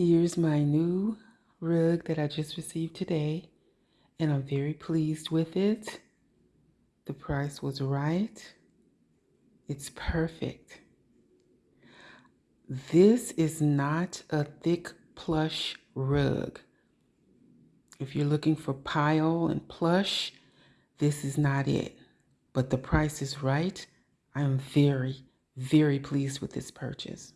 Here's my new rug that I just received today, and I'm very pleased with it. The price was right. It's perfect. This is not a thick plush rug. If you're looking for pile and plush, this is not it. But the price is right. I am very, very pleased with this purchase.